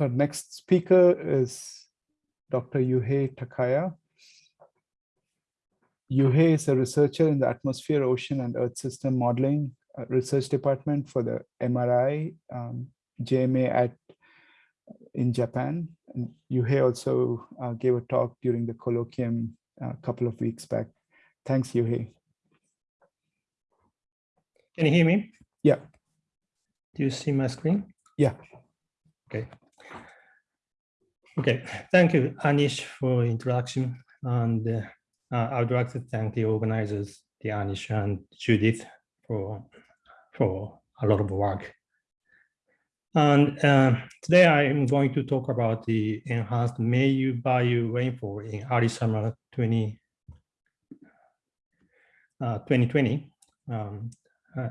So our next speaker is Dr. Yuhei Takaya. Yuhei is a researcher in the Atmosphere, Ocean, and Earth System Modeling uh, Research Department for the MRI um, JMA at in Japan. And Yuhei also uh, gave a talk during the colloquium a couple of weeks back. Thanks, Yuhei. Can you hear me? Yeah. Do you see my screen? Yeah. Okay. Okay, thank you, Anish, for introduction. And uh, I would like to thank the organizers, the Anish and Judith, for, for a lot of work. And uh, today I am going to talk about the enhanced Meiyu Baiu rainfall in early summer 20, uh, 2020. Um, uh,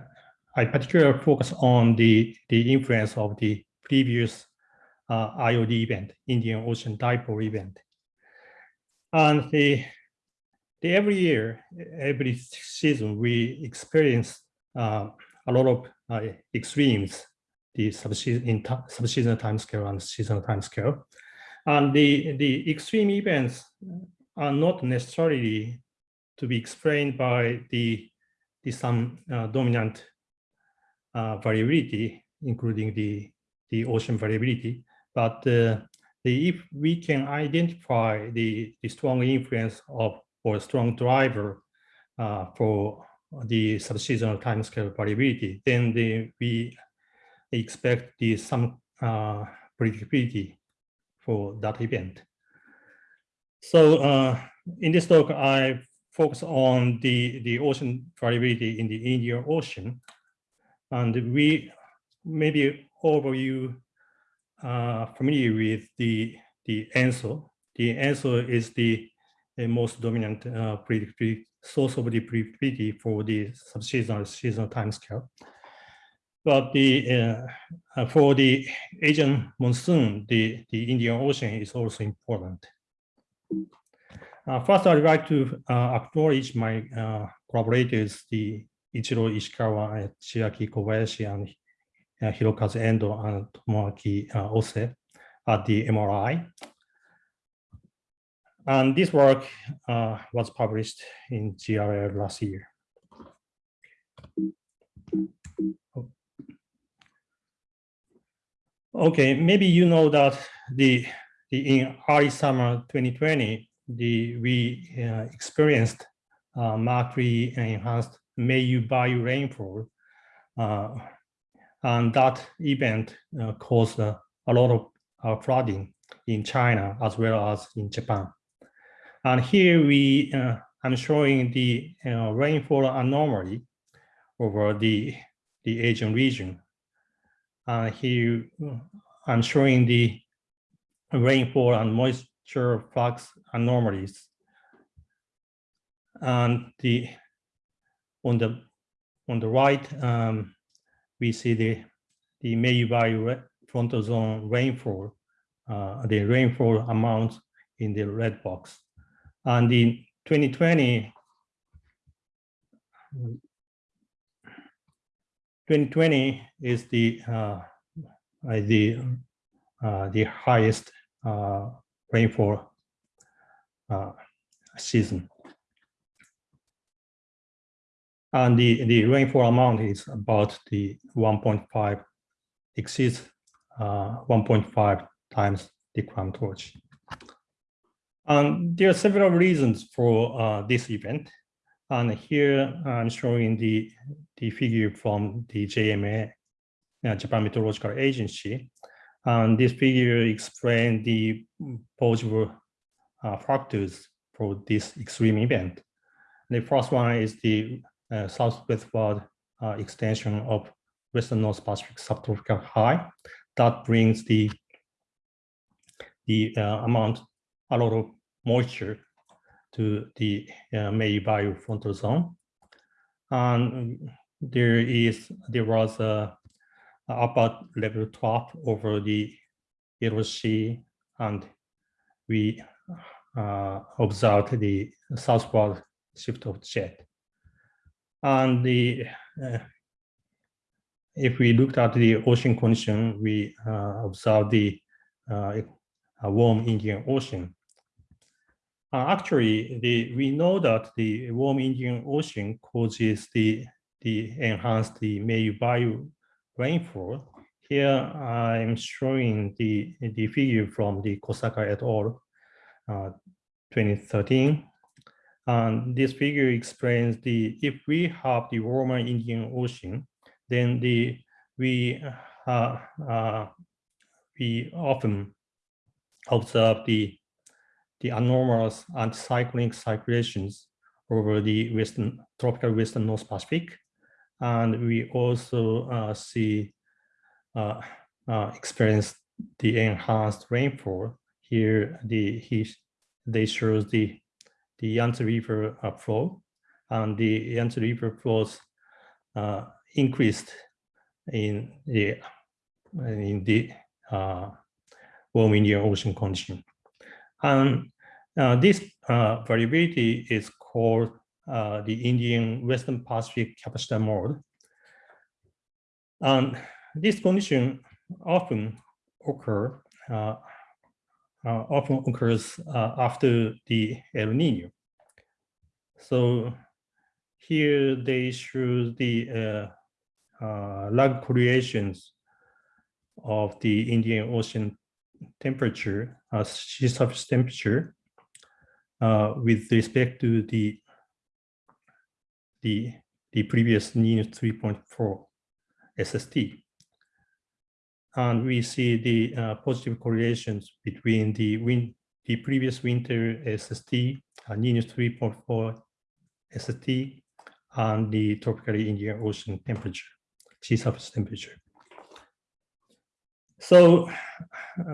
I particularly focus on the, the influence of the previous uh, IOD event, Indian Ocean Dipole event. And the, the every year, every season, we experience uh, a lot of uh, extremes, the subseason in subseasonal timescale and seasonal timescale. And the, the extreme events are not necessarily to be explained by the, the some uh, dominant uh, variability, including the, the ocean variability, but uh, the, if we can identify the, the strong influence of or strong driver uh, for the subseasonal timescale variability, then the, we expect the some uh, predictability for that event. So uh, in this talk, I focus on the, the ocean variability in the Indian Ocean. And we maybe overview uh, familiar with the, the ENSO. The ENSO is the, the most dominant uh, source of the predictability for the subseasonal seasonal timescale. But the uh, uh, for the Asian monsoon, the, the Indian Ocean is also important. Uh, first, I'd like to uh, acknowledge my uh, collaborators, the Ichiro Ishikawa, Chiaki Kobayashi, and Hirokazu Endo and Tomoaki uh, Ose at the MRI. And this work uh, was published in GRL last year. Okay, maybe you know that the, the in early summer 2020, the we uh, experienced uh, Mercury enhanced Meiyu Baiu rainfall uh, and that event uh, caused uh, a lot of uh, flooding in China as well as in Japan. And here we, uh, I'm showing the uh, rainfall anomaly over the, the Asian region. And here I'm showing the rainfall and moisture flux anomalies. And the on the on the right, um, we see the, the frontal zone rainfall, uh, the rainfall amount in the red box. And in 2020, 2020 is the uh, the uh, the highest uh, rainfall uh, season and the, the rainfall amount is about the 1.5 exceeds uh, 1.5 times the crown torch. And there are several reasons for uh, this event. And here I'm showing the, the figure from the JMA, uh, Japan Meteorological Agency. And this figure explains the possible uh, factors for this extreme event. The first one is the uh, southwestward uh, extension of western North Pacific subtropical high. That brings the the uh, amount, a lot of moisture to the uh, Meiyu Baiu frontal zone. And there is there was a, upper level trough over the Sea, and we uh, observed the southward shift of jet. And the uh, if we looked at the ocean condition, we uh, observed the uh, warm Indian Ocean. Actually, the, we know that the warm Indian Ocean causes the, the enhanced the Meiyu Baiu rainfall. Here I'm showing the, the figure from the Kosaka et al. Uh, 2013. And this figure explains the if we have the warmer Indian Ocean, then the we uh, uh, we often observe the the anomalous anticyclonic circulations over the western tropical western North Pacific, and we also uh, see uh, uh, experience the enhanced rainfall. Here, the he they shows the the Yangtze River uh, flow, and the Yangtze River flows uh, increased in the in the uh, warm Indian Ocean condition. And uh, this uh, variability is called uh, the Indian Western Pacific capacitor mode. And this condition often occur uh, uh, often occurs uh, after the El Nino. So here they show the lag correlations of the Indian Ocean temperature, uh, sea surface temperature, uh, with respect to the the the previous Nino 3.4 SST. And we see the uh, positive correlations between the win the previous winter SST, uh, Nino 3.4 SST, and the tropically Indian Ocean temperature, sea surface temperature. So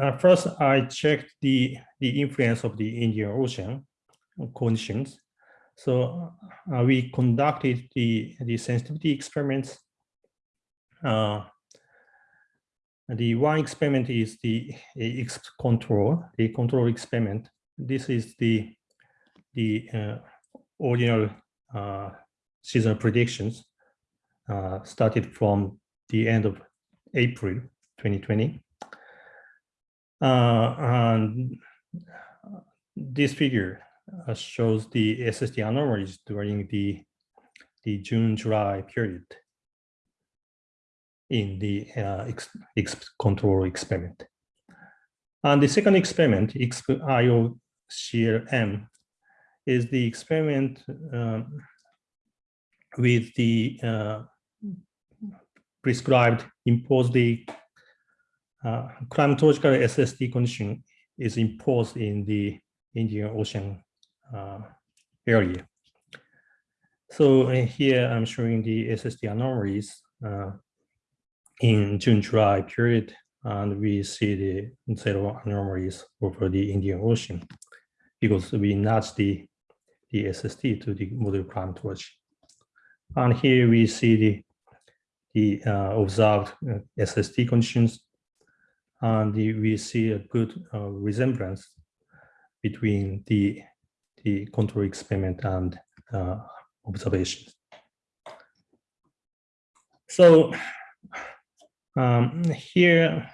uh, first, I checked the, the influence of the Indian Ocean conditions. So uh, we conducted the, the sensitivity experiments. Uh, the one experiment is the X control, the control experiment. This is the, the uh, ordinal uh, seasonal predictions uh, started from the end of April 2020. Uh, and this figure uh, shows the SST anomalies during the, the June-July period in the uh, X, control experiment. And the second experiment, IOCLM, is the experiment um, with the uh, prescribed imposed the uh, climatological SST condition is imposed in the Indian Ocean uh, area. So uh, here I'm showing the SST anomalies uh, in June-July period, and we see the zero anomalies over the Indian Ocean because we nudge the, the SST to the model climatology. And here we see the, the uh, observed uh, SST conditions and the, we see a good uh, resemblance between the, the control experiment and uh, observations. So um, here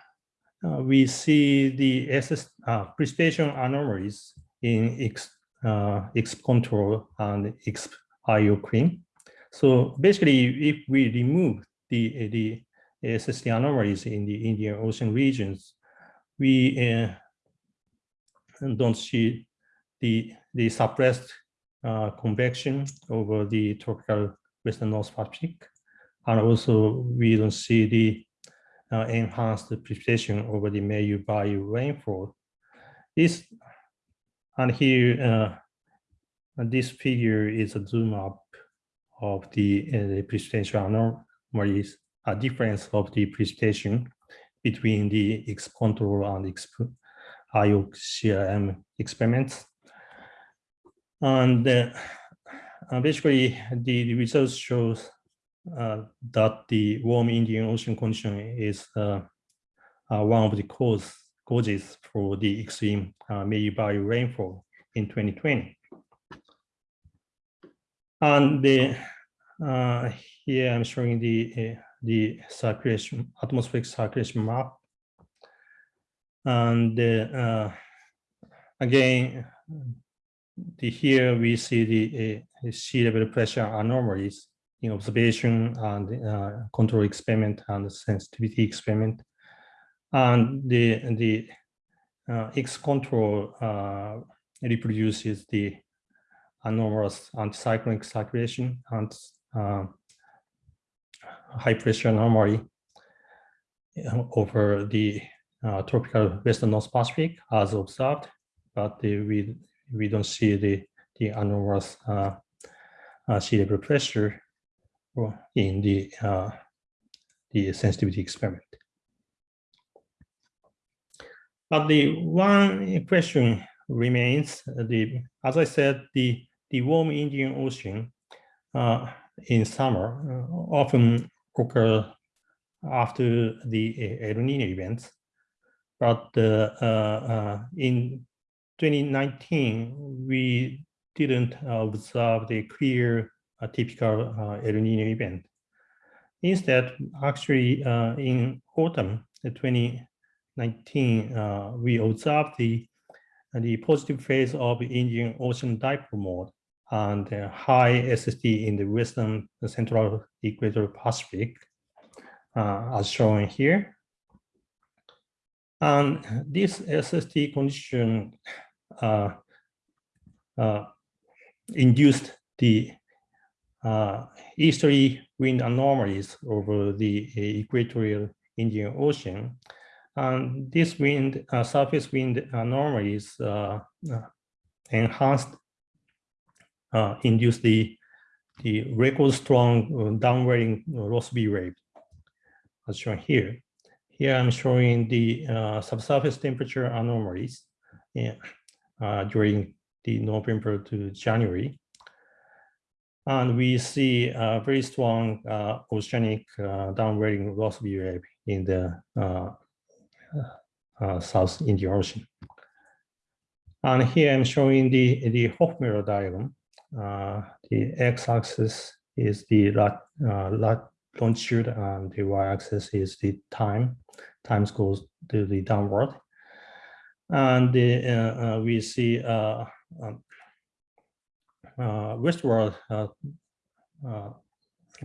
uh, we see the SS, uh, precipitation anomalies in X, uh, control and X IOCLM. So basically, if we remove the, the SST anomalies in the Indian Ocean regions, we uh, don't see the, the suppressed uh, convection over the tropical Western North Pacific. And also we don't see the uh, enhanced precipitation over the Meiyu Baiu rainfall. This, and here, uh, this figure is a zoom up of the, uh, the precipitation anomalies a difference of the precipitation between the X control and X IOCLM experiments. And uh, basically, the, the, results shows that the warm Indian Ocean condition is uh, uh one of the cause, causes for the extreme uh, Baiu rainfall in 2020. And the, uh, here I'm showing the the circulation, atmospheric circulation map. And uh, again, the, here we see the uh, sea level pressure anomalies in observation and uh, control experiment and sensitivity experiment. And the, the uh, X control uh, reproduces the anomalous anticyclonic circulation and uh, high pressure anomaly uh, over the uh, tropical western North Pacific as observed, but the, we we don't see the the anomalous uh, uh, sea level pressure in the uh, the sensitivity experiment. But the one question remains the as I said the the warm Indian Ocean uh, in summer uh, often occur after the El Nino events. But uh, uh, in 2019, we didn't observe the clear typical El Nino event. Instead, actually, in autumn 2019, we observed the the positive phase of Indian Ocean dipole mode and high SST in the western central equatorial Pacific, uh, as shown here. And this SST condition uh, uh, induced the uh, easterly wind anomalies over the equatorial Indian Ocean. And this wind, uh, surface wind anomalies uh, uh, enhanced, induced the, the record strong downwelling Rossby wave, as shown here. Here I'm showing the uh, subsurface temperature anomalies yeah, uh, during the November to January. And we see a very strong uh, oceanic uh, downwelling Rossby wave in the uh, uh, South Indian Ocean. And here I'm showing the, the Hovmöller diagram. Uh, the x-axis is the lat, lat longitude and the y-axis is the time. Time goes to the downward. And the, uh, uh, we see uh, um, uh, westward uh, uh,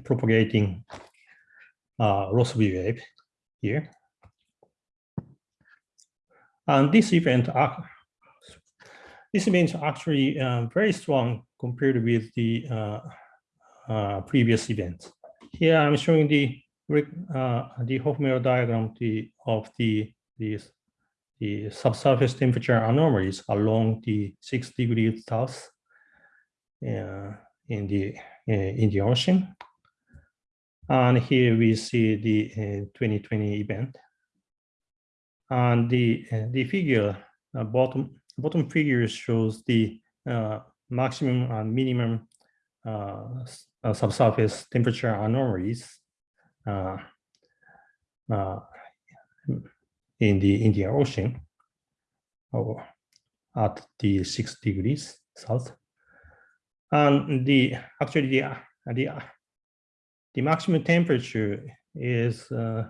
propagating uh, Rossby wave here. And this event, this event actually very strong compared with the previous events. Here I'm showing the uh, the Hovmöller diagram the, of the, the, the subsurface temperature anomalies along the six degrees south uh, in the uh, Indian Ocean. And here we see the uh, 2020 event. And the uh, the figure uh, bottom bottom figure shows the maximum and minimum uh, subsurface temperature anomalies uh, uh, in the Indian Ocean or at the six degrees south. And the actually the the, the maximum temperature is uh,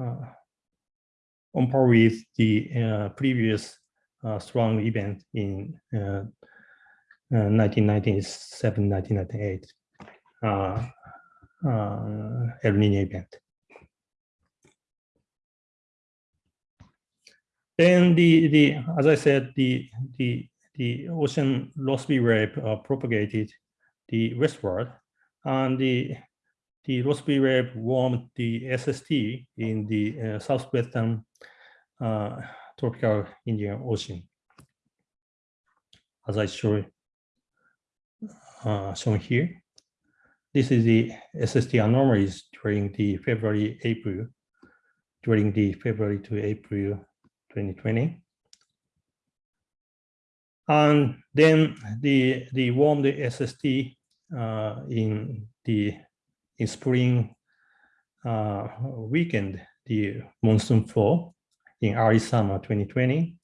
uh, on par with the uh, previous strong event in 1997, 1998 uh, uh, El Nino event. Then the, the as I said, the the the ocean Rossby wave uh, propagated the westward, and the the Rossby wave warmed the SST in the uh, southwestern uh, tropical Indian Ocean, as I show uh, shown here. This is the SST anomalies during the February, April, during the February to April 2020. And then the the warm the SST uh, in the in spring uh, weekend, the monsoon fall in early summer 2020,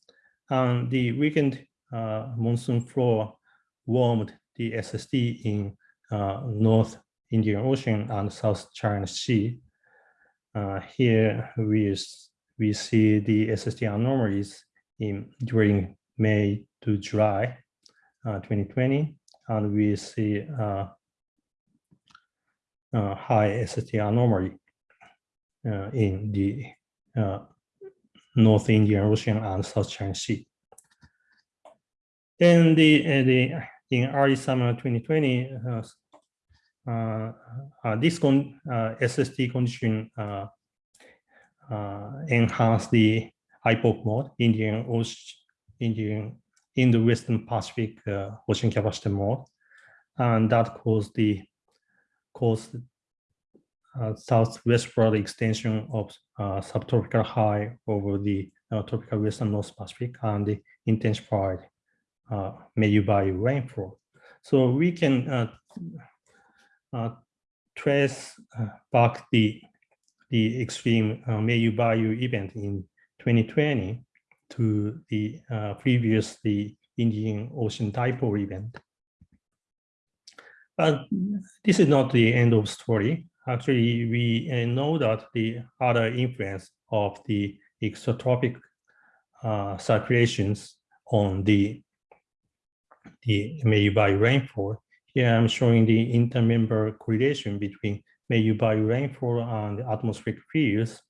and the weekend uh, monsoon flow warmed the SST in uh, North Indian Ocean and South China Sea. Uh, here we we see the SST anomalies in during May to July uh, 2020, and we see uh, uh, high SST anomaly uh, in the uh, North Indian Ocean and South China Sea. Then the, uh, the in early summer 2020, uh, uh, uh, this con SST condition enhanced the IPOC mode, Indian Ocean, Indian in the Western Pacific ocean capacitor mode, and that caused the caused uh, southwestward extension of uh, subtropical high over the uh, tropical western North Pacific and the intensified uh, Meiyū-Baiu rainfall. So we can uh, uh, trace uh, back the the extreme uh, Meiyū-Baiu event in 2020 to the uh, previous the Indian Ocean dipole event. But this is not the end of story. Actually, we uh, know that the other influence of the extratropic uh, circulations on the the Meiyū-Baiu rainfall. Here I'm showing the intermember correlation between Meiyū-Baiu rainfall and atmospheric fields,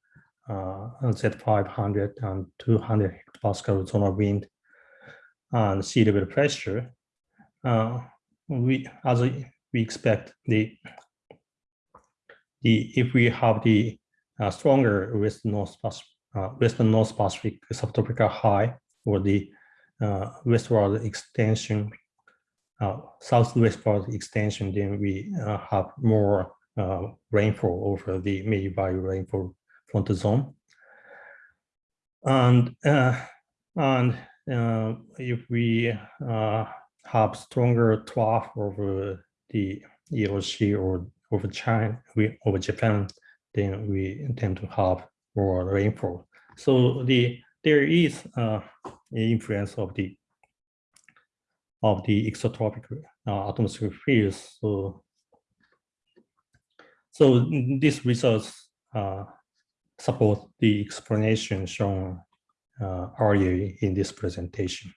uh, Z500 and 200 hectopascal zonal wind and sea level pressure. Uh, we, as we expect, the the if we have the uh, stronger western north uh, western north Pacific subtropical high or the uh, westward extension, uh, southwestward extension, then we uh, have more rainfall over the Meiyū-Baiu rainfall zone. And uh, and uh, if we have stronger trough over the EOC or over China, we over Japan, then we tend to have more rainfall. So the there is uh, influence of the of the extratropic uh, atmospheric fields. So, so these results uh, support the explanation shown uh, earlier in this presentation.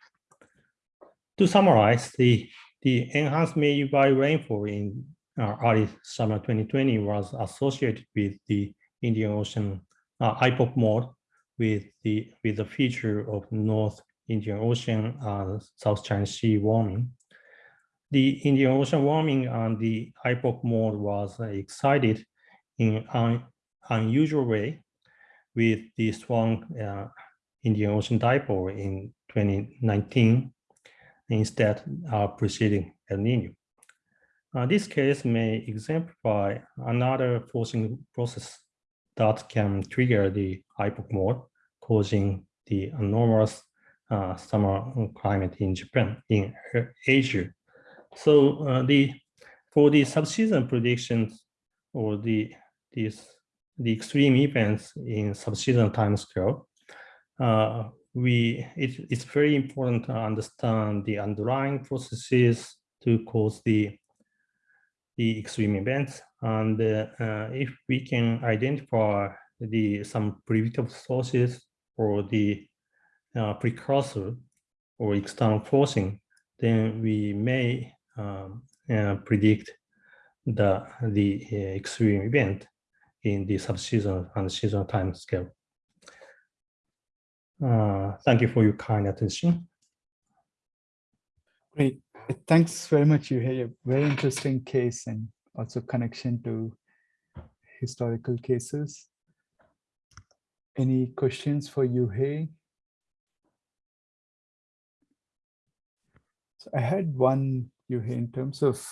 To summarize, the the enhanced Meiyū-Baiu rainfall in uh, early summer 2020 was associated with the Indian Ocean uh, IPOC mode with the with the feature of North Indian Ocean and South China Sea warming. The Indian Ocean warming and the IPOC mode was excited in an unusual way with the strong uh, Indian Ocean dipole in 2019 instead of preceding El Nino. Uh, this case may exemplify another forcing process that can trigger the IPOC mode, causing the anomalous uh, summer climate in Japan, in Asia. So uh, the for the subseason predictions or the these the extreme events in subseason time scale, uh, we it, it's very important to understand the underlying processes to cause the the extreme events. And uh, if we can identify the some predictive sources or the uh, precursor or external forcing, then we may um, uh, predict the the extreme event in the subseason and seasonal time scale. Uh, thank you for your kind attention. Great. Thanks very much, Yuhei. A very interesting case and also connection to historical cases. Any questions for Yuhei? So I had one, Yuhei, in terms of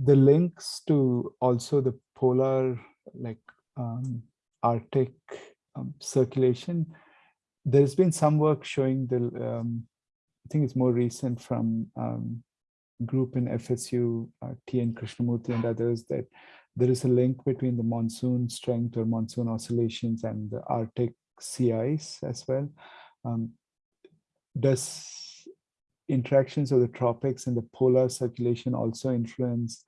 the links to also the polar, like um, Arctic um, circulation there's been some work showing the, um, I think it's more recent from um, group in FSU, uh, T.N. Krishnamurti and others, that there is a link between the monsoon strength or monsoon oscillations and the Arctic sea ice as well. Um, does interactions of the tropics and the polar circulation also influence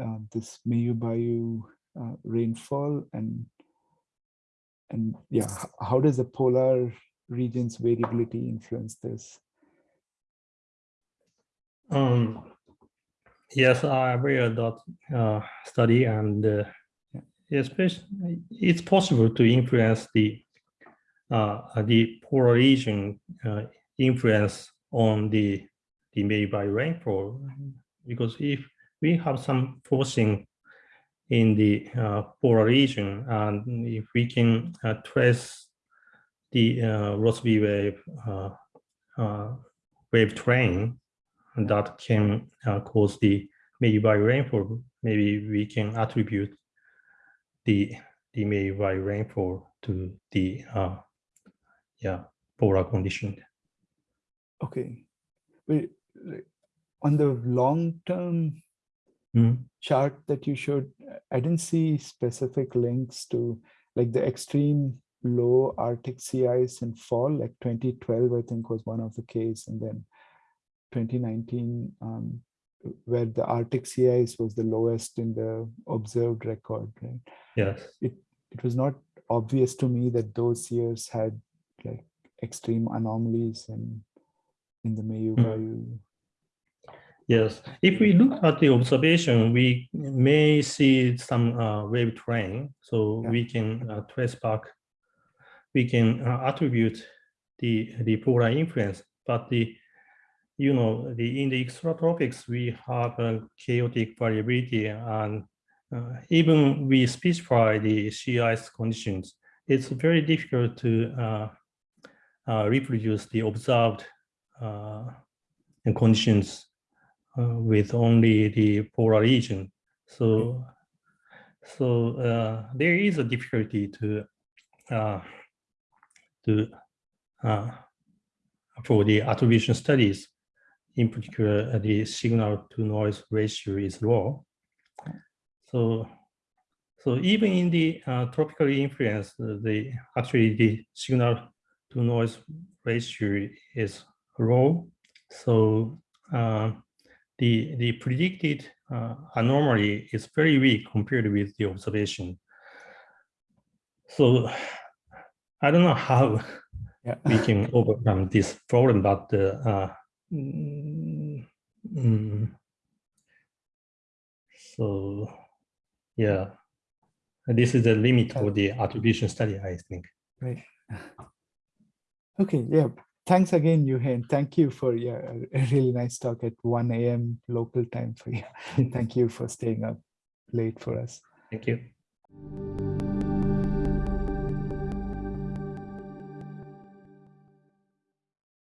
uh, this Meiyū-Baiu uh, rainfall and and yeah, how does the polar regions variability influence this? Um, yes, I read that uh, study and uh, especially it's possible to influence the uh, the polar region uh, influence on the the nearby rainfall. Because if we have some forcing in the uh, polar region. And if we can uh, trace the uh, Rossby wave uh, wave train that can cause the nearby rainfall, maybe we can attribute the the nearby rainfall to the yeah polar condition. Okay, but on the long term Mm. chart that you showed, I didn't see specific links to like the extreme low Arctic sea ice in fall, like 2012, I think was one of the case, and then 2019, um, where the Arctic sea ice was the lowest in the observed record, right? Yes. It it was not obvious to me that those years had like extreme anomalies in in the Meiyu Mm. Yes, if we look at the observation, we may see some uh, wave train, so Yeah. we can uh, trace back. We can uh, attribute the the polar influence, but the you know the in the extratropics we have a chaotic variability, and uh, even we specify the sea ice conditions, it's very difficult to uh, uh, reproduce the observed uh, conditions uh, with only the polar region. So, so uh, there is a difficulty to uh, to uh, for the attribution studies. In particular, uh, the signal to noise ratio is low. So, so even in the uh, tropically influenced, uh, the actually the signal to noise ratio is low. So. Uh, the, the predicted uh, anomaly is very weak compared with the observation. So I don't know how Yeah. we can overcome this problem, but uh, uh, mm, mm, so yeah, this is the limit of the attribution study, I think. Right. Okay, yeah. Thanks again, Eugen. Thank you for a really nice talk at 1 a.m. local time for you. Thank you for staying up late for us. Thank you.